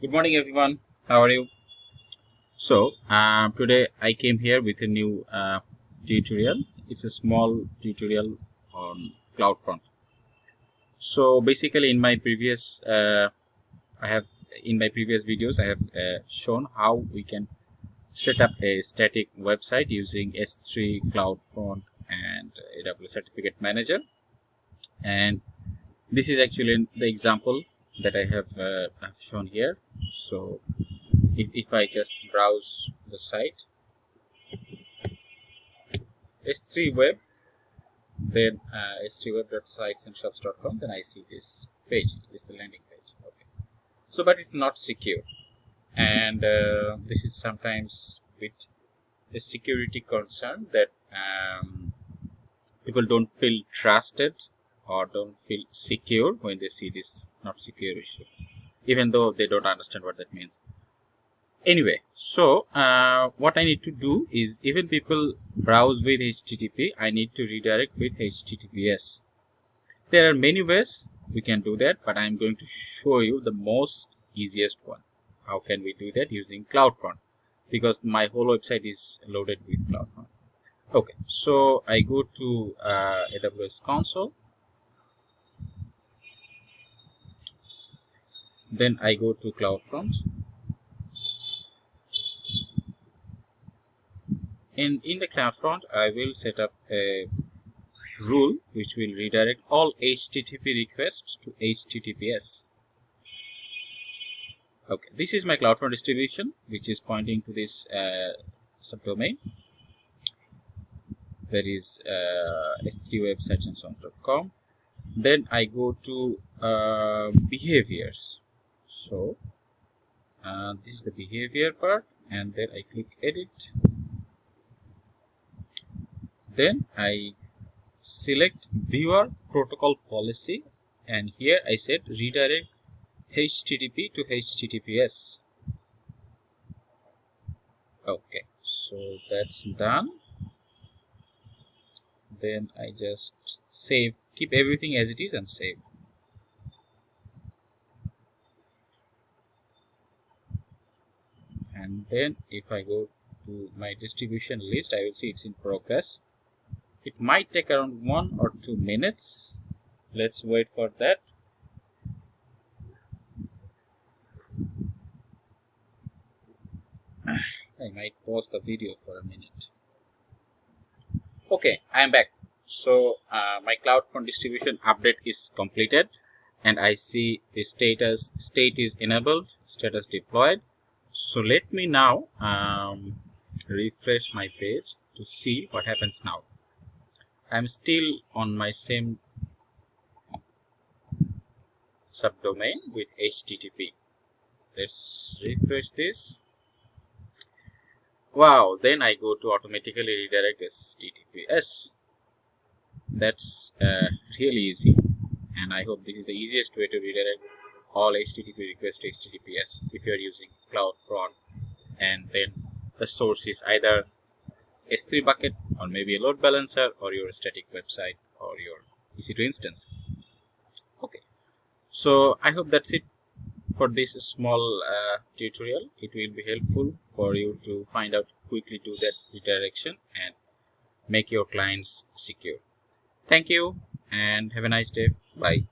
good morning everyone. How are you? So uh, today I came here with a new uh, tutorial. It's a small tutorial on CloudFront so basically in my previous uh, I have in my previous videos I have uh, shown how we can set up a static website using S3 CloudFront and AWS Certificate Manager. And this is actually the example that I have, uh, have shown here. So if, if I just browse the site s3 web then uh, s3 web.sitesandShops.com then I see this page this is the landing page. Okay. So but it's not secure. And uh, this is sometimes with a security concern that um, people don't feel trusted or don't feel secure when they see this not secure issue even though they don't understand what that means. Anyway so uh, what I need to do is even people browse with HTTP I need to redirect with HTTPS there are many ways we can do that but I'm going to show you the most easiest one. How can we do that? Using CloudFront because my whole website is loaded with CloudFront okay so I go to uh, AWS console then I go to CloudFront and in the CloudFront I will set up a rule which will redirect all HTTP requests to HTTPS okay this is my CloudFront distribution which is pointing to this uh, subdomain. There is uh, s3 web search and com. Then I go to uh, behaviors so uh, this is the behavior part and then I click edit. Then I select viewer protocol policy and here I said redirect HTTP to HTTPS okay so that's done. Then I just save keep everything as it is and save and then if I go to my distribution list I will see it's in progress. It might take around one or two minutes. Let's wait for that. I might pause the video for a minute. Okay I am back. So uh, my CloudFront distribution update is completed and I see the status state is enabled status deployed so let me now um, refresh my page to see what happens now. I'm still on my same subdomain with HTTP let's refresh this. Wow then I go to automatically redirect HTTPS that's uh, really easy. And I hope this is the easiest way to redirect all HTTP requests to HTTPS if you are using CloudFront and then the source is either S3 bucket or maybe a load balancer or your static website or your EC2 instance. Okay, so I hope that's it for this small uh, tutorial. It will be helpful for you to find out quickly do that redirection and make your clients secure. Thank you and have a nice day. Bye.